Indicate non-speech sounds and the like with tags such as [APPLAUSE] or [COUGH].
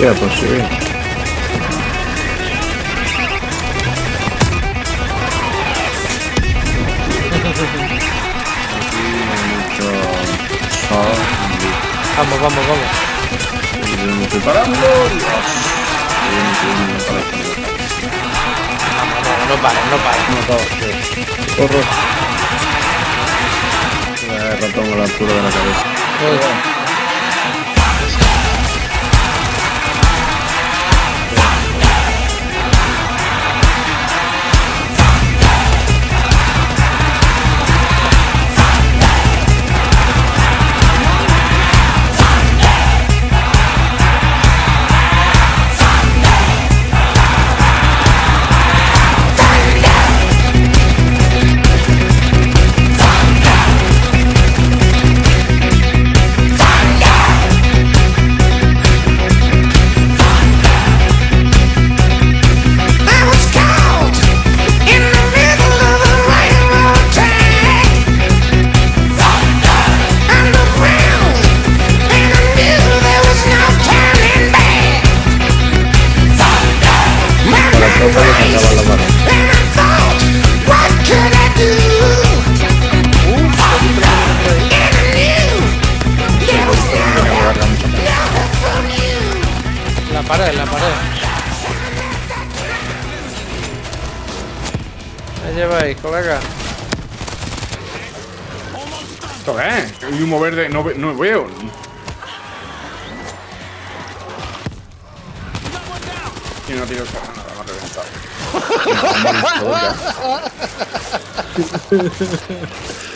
Ya, pues sí. Vamos, vamos, vamos. Me estoy parando. Vamos, vamos, no pares, no pares. Corro. A la altura de la cabeza. No help, no help from you. La pared, la pared. ¿Qué lleváis, colega? ¿Esto qué es? Hay humo verde, no, ve- no veo. Y no tiro esa った。[LAUGHS] [LAUGHS]